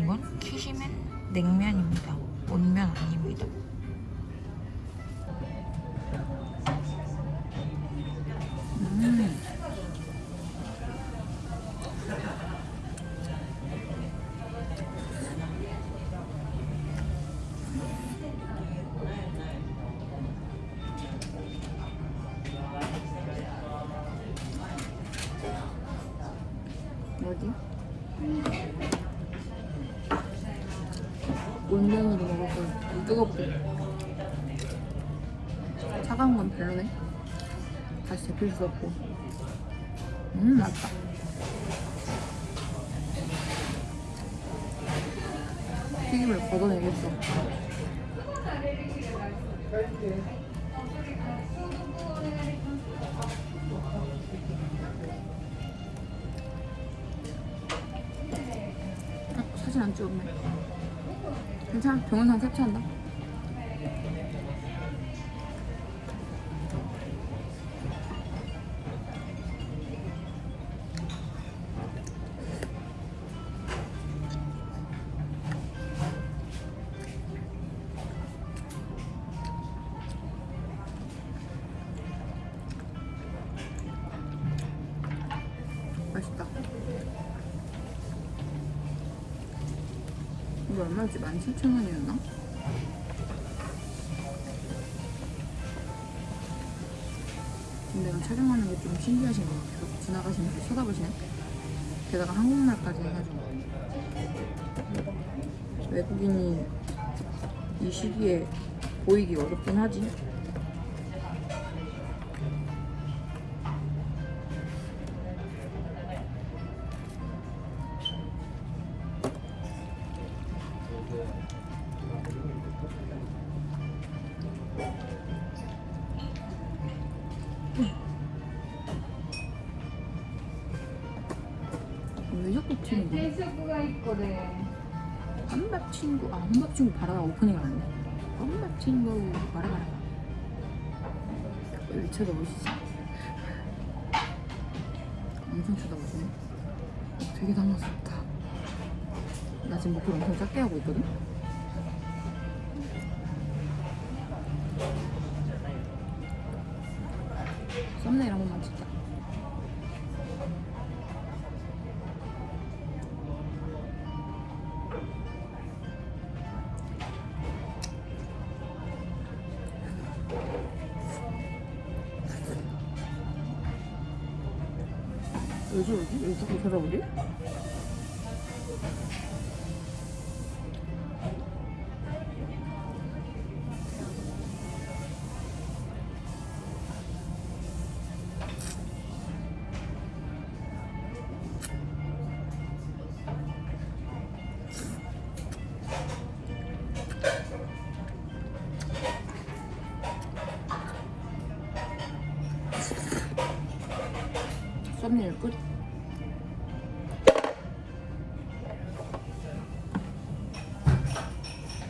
이건? 키시맨 냉면입니다. 온면 아닙니다 없고. 음 맛있다. 튀김을 걷어내겠어. 어, 사진 안 찍었네. 괜찮아? 동영상 캡처한다 얼마였지? 17,000원이었나? 근데 촬영하는 게 좀 신기하신 것 같아요. 지나가시면서 쳐다보시네. 게다가 한국말까지 해가지고. 외국인이 이 시기에 보이기 어렵긴 하지. 친구 바라바라. 왜 쳐다보시지? 엄청 쳐다보시네. 되게 당황스럽다. 나 지금 목소리 엄청 작게 하고 있거든. 썸네일 한 번만 찍 썸네일 끝.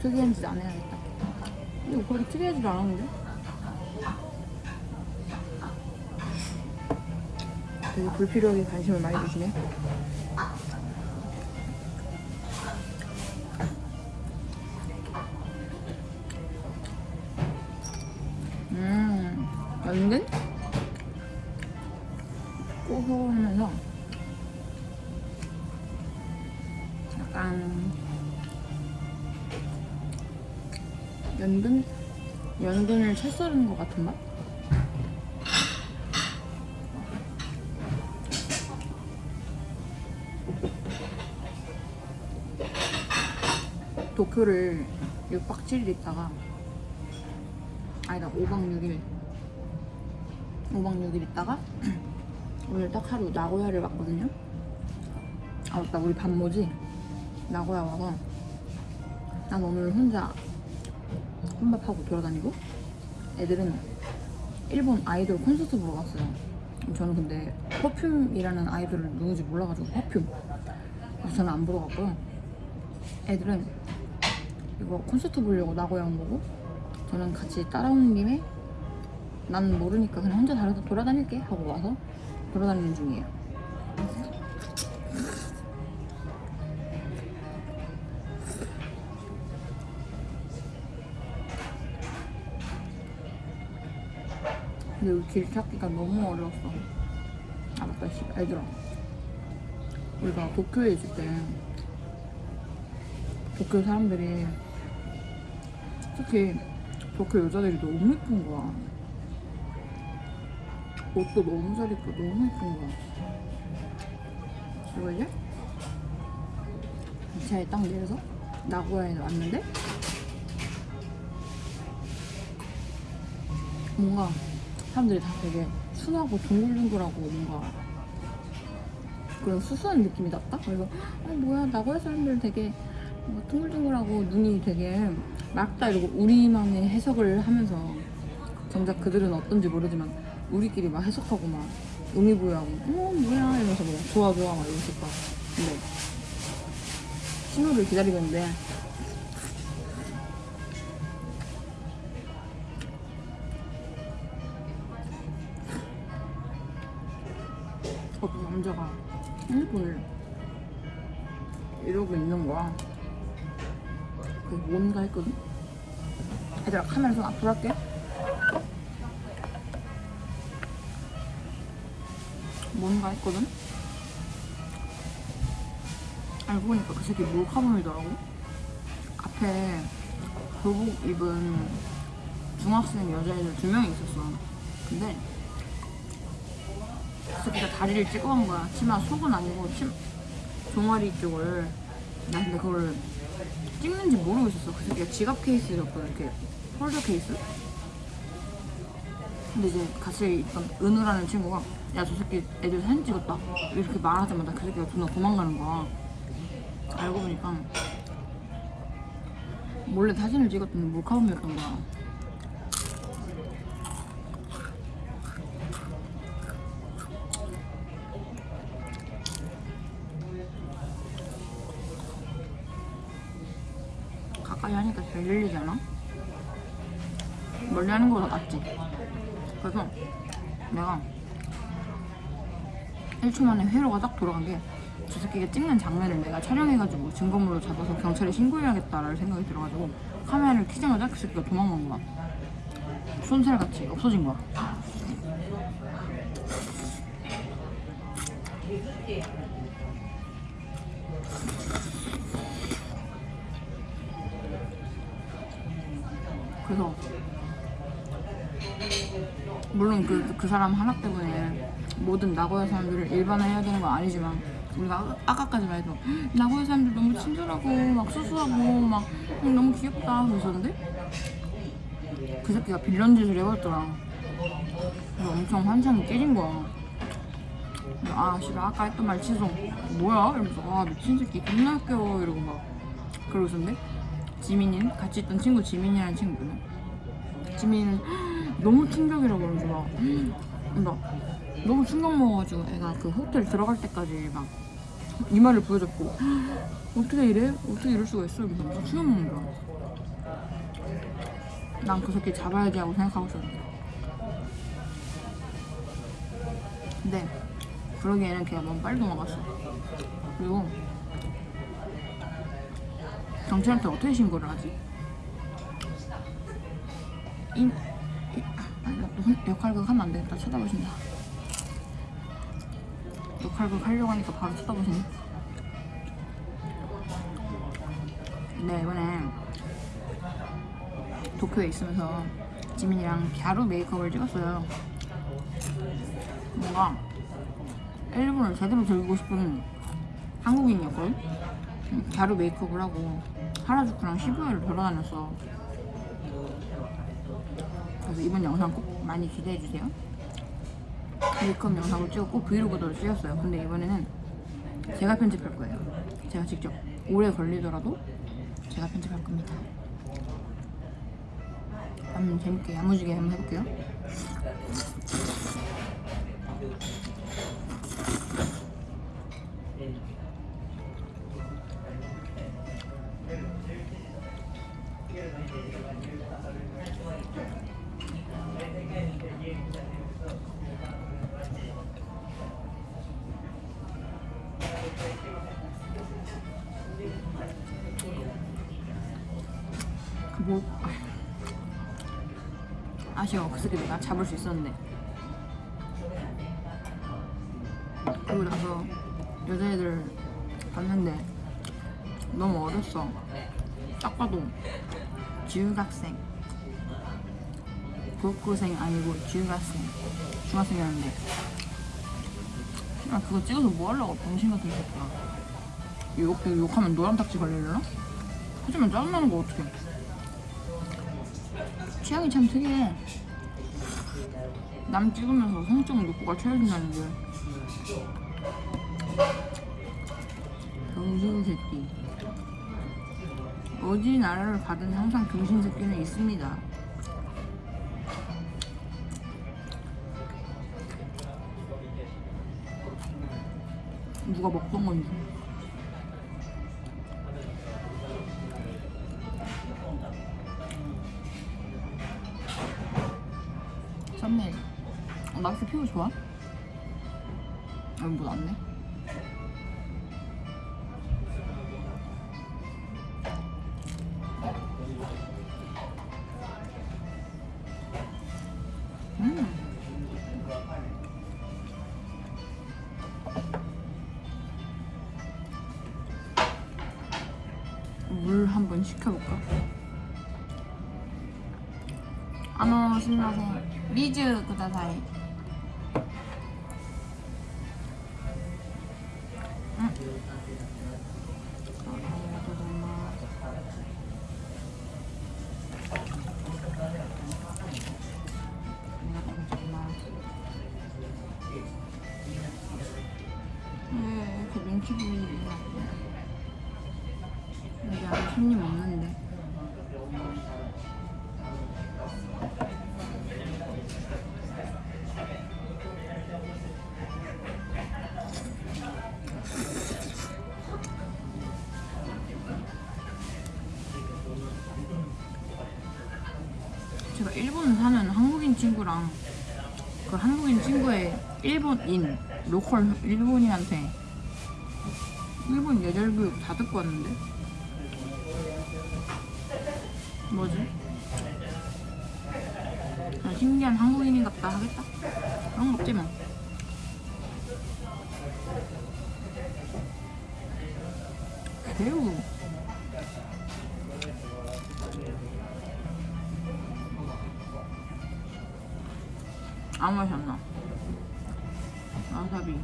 특이한 짓 안 해야겠다. 이거 거의 특이하지도 않았는데? 되게 불필요하게 관심을 많이 주시네. 같은 맛? 도쿄를 6박 7일 있다가 아니다 5박 6일. 5박 6일 있다가 오늘 딱 하루 나고야를 왔거든요. 아 맞다 우리 반모지? 나고야 와서 난 오늘 혼자 혼밥하고 돌아다니고 애들은 일본 아이돌 콘서트 보러 갔어요. 저는 근데 퍼퓸이라는 아이돌을 누군지 몰라가지고 퍼퓸. 그래서 저는 안 보러 갔고요. 애들은 이거 콘서트 보려고 나고야 온 거고 저는 같이 따라오는 김에 난 모르니까 그냥 혼자 돌아다닐게 하고 와서 돌아다니는 중이에요 여기 길 찾기가 너무 어려웠어. 아 맞다, 씨, 얘들아. 우리가 도쿄에 있을 때 도쿄 사람들이 특히 도쿄 여자들이 너무 예쁜 거야. 옷도 너무 잘 입고 너무 예쁜 거야. 그리고 이제 기차에 딱 내려서 나고야에 왔는데 뭔가 사람들이 다 되게 순하고 동글동글하고 뭔가 그런 수수한 느낌이 났다? 그래서 어 뭐야 나고야 사람들 되게 뭔가 둥글둥글하고 눈이 되게 맑다 이러고 우리만의 해석을 하면서 정작 그들은 어떤지 모르지만 우리끼리 막 해석하고 막 의미부여하고 어 뭐야? 이러면서 뭐 좋아 좋아 막 이러실 거야. 근데 신호를 기다리고 있는데 남자가 핸드폰을 이러고 있는 거야. 그게 뭔가 했거든? 얘들아, 카메라 좀 앞으로 할게. 뭔가 했거든? 알고 보니까 그 새끼 몰카범이더라고. 앞에 교복 입은 중학생 여자애들 두 명이 있었어. 근데 그 새끼가 다리를 찍어 간 거야. 치마 속은 아니고 치 종아리 쪽을. 나 근데 그걸 찍는지 모르고 있었어. 그 새끼가 지갑 케이스였거든. 이렇게 폴더 케이스. 근데 이제 같이 있던 은우라는 친구가 야 저 새끼 애들 사진 찍었다 이렇게 말하자마자 그 새끼가 존나 도망가는 거야 알고 보니까 몰래 사진을 찍었더니 몰카범이었던 거야 가까이 하니까 잘 들리지 않아? 멀리 하는 거보다 낫지? 그래서 내가 1초 만에 회로가 딱 돌아간 게 저 새끼가 찍는 장면을 내가 촬영해가지고 증거물로 잡아서 경찰에 신고해야겠다라는 생각이 들어가지고 카메라를 켜자마자 그 새끼가 도망간 거야. 손살같이 없어진 거야 그래서 물론 그, 그 사람 하나 때문에 모든 나고야 사람들을 일반화해야 되는 건 아니지만 우리가 아까- 아까까지만 해도 나고야 사람들 너무 친절하고 막 수수하고 막 음, 너무 귀엽다 그러셨는데 그 새끼가 빌런 짓을 해버렸더라. 그래서 엄청 환상이 깨진 거야. 아 씨발 아까 했던 말 취소. 뭐야? 이러면서 아 미친 새끼 겁나 웃겨. 이러고 막 그러고 있었는데 지민이는? 같이 있던 친구 지민이라는 친구는? 지민이는 너무 충격이라고 그러면서 막 그러니까 너무 충격 먹어가지고 애가 그 호텔 들어갈 때까지 막 이마를 보여줬고 어떻게 이래? 어떻게 이럴 수가 있어? 이러면서 충격 먹는 거야. 난 그 새끼 잡아야지 하고 생각하고 있었는데. 근데 그러기에는 걔가 너무 빨리 도망갔어. 그리고 경찰한테 어떻게 신고를 하지? 이, 이 아, 역할극 하면 안 되겠다. 쳐다보신다. 역할극 하려고 하니까 바로 쳐다보시네. 네, 이번에 도쿄에 있으면서 지민이랑 갸루 메이크업을 찍었어요. 뭔가 일본을 제대로 즐기고 싶은 한국인이었거든? 음, 갸루 메이크업을 하고 하라주쿠랑 시부야를 돌아다녔어. 그래서 이번 영상 꼭 많이 기대해주세요. 메이크업 영상을 찍고 브이로그도 찍었어요. 근데 이번에는 제가 편집할 거예요. 제가 직접 오래 걸리더라도 제가 편집할 겁니다. 한번 재밌게 야무지게 한번 해볼게요. 아, 아쉬워 그 새끼 내가 잡을 수 있었는데. 그리고 나서 여자애들 봤는데 너무 어렸어. 딱 봐도 중학생. 고학생 아니고 중학생. 중학생이었는데. 아 그거 찍어서 뭐 하려고 병신 같은 새끼야. 욕, 욕하면 노란 딱지 걸리려나? 하지만 짜증나는 거 어떡해 취향이 참 특이해. 남 찍으면서 성적 욕구가 채워진다는 게. 병신 새끼. 어디 나라를 가든 항상 병신 새끼는 있습니다. 누가 먹던 건지. 피부 좋아? 아, 뭐 났네. 음. 물 한번 시켜볼까? 아노 신나세 리즈 구다사이 보이냐 여기 안에 손님 없는데 제가 일본 사는 한국인 친구랑 그 한국인 친구의 일본인 로컬 일본인한테 일본 예절 교육 다 듣고 왔는데 뭐지? 아, 신기한 한국인인 같다 하겠다 그런 거 없지 뭐 배우 아무 맛이 안 나. 와사비.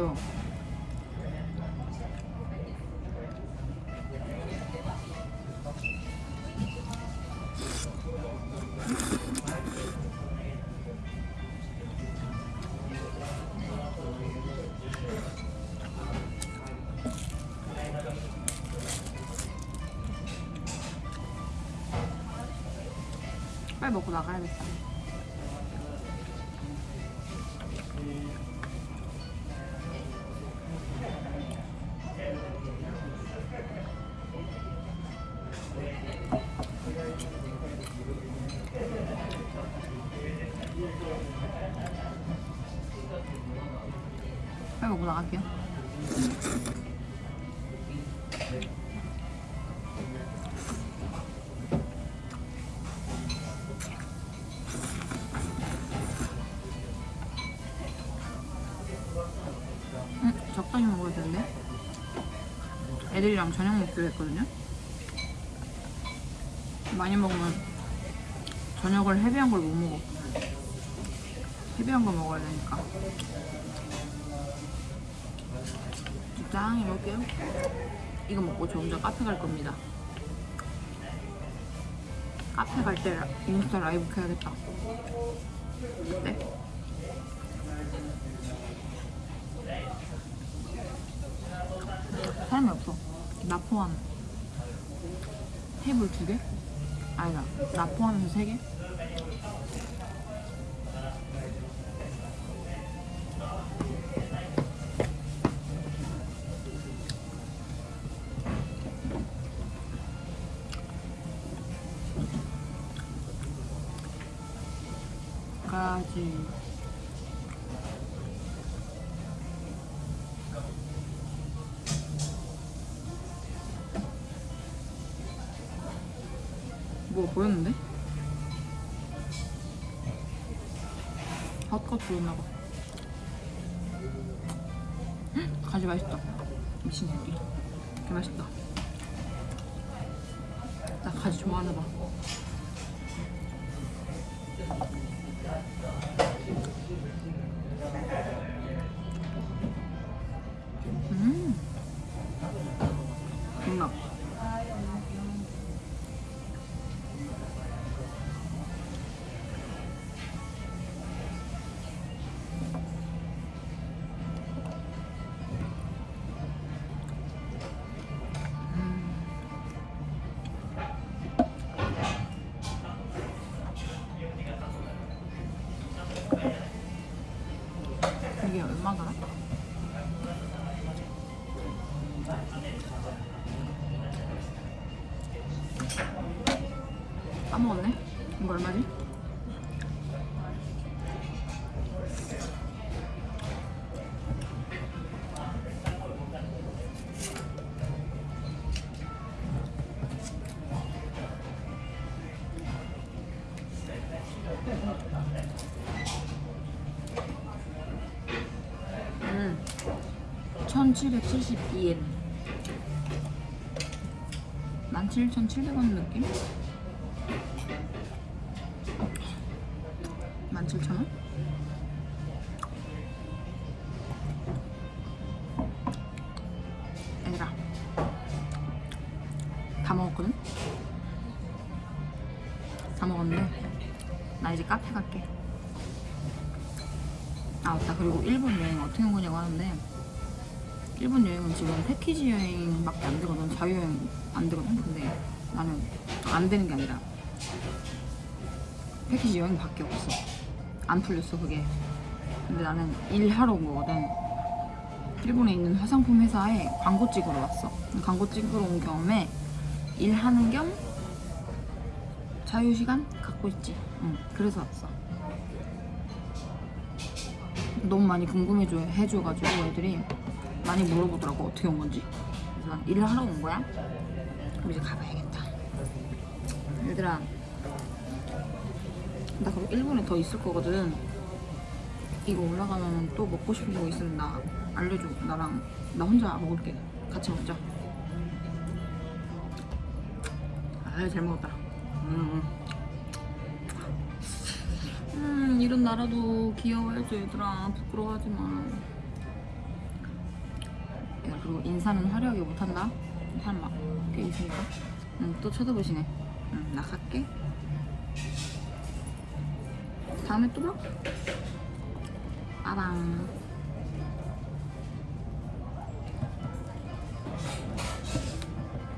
매워. 빨리 먹고 나가야겠다. 빨리 먹고 나갈게요. 응? 적당히 먹어야 되는데? 애들이랑 저녁 먹기로 했거든요? 많이 먹으면 저녁을 헤비한 걸 못 먹어. 헤비한 거 먹어야 되니까. 적당히 먹을게요. 이거 먹고 저 혼자 카페 갈 겁니다. 카페 갈 때 인스타 라이브 켜야겠다. 네. 사람이 없어. 나 포함. 테이블 두 개? 아니다. 나 포함해서 세 개? 가지. 뭐 보였는데? 헛것 보였나봐. 헉, 가지 맛있다. 미친 새끼. 개 맛있다. 나 가지 좋아하나봐. 이게 얼마더라? 까먹었네? 이거 얼마지? 17,700원 느낌? 17,000원? 얘들아 다 먹었거든? 다 먹었는데 나 이제 카페 갈게 아 맞다 그리고 일본 여행 어떻게 온 거냐고 하는데 일본 여행은 지금 패키지 여행밖에 안 되거든 자유여행 안 되거든 나는 안 되는 게 아니라 패키지 여행밖에 없어. 안 풀렸어 그게. 근데 나는 일하러 온 거거든. 일본에 있는 화장품 회사에 광고 찍으러 왔어. 광고 찍으러 온 겸에 일하는 겸 자유시간 갖고 있지. 응 그래서 왔어. 너무 많이 궁금해줘 해줘가지고 애들이 많이 물어보더라고. 어떻게 온 건지. 그래서 난 일을 하러 온 거야. 그럼 이제 가봐야겠다 얘들아. 나 그리고 일본에 더 있을 거거든. 이거 올라가면 또 먹고 싶은 거 있으면 나 알려줘. 나랑 나 혼자 먹을게. 같이 먹자. 아잘 먹었다. 음. 음 이런 나라도 귀여워야지 얘들아. 부끄러워하지 마 야, 그리고 인사는 화려하게 못한다? 사람 막꽤 있으니까. 응, 또 쳐다보시네 응, 나 갈게 다음에 또 봐. 빠방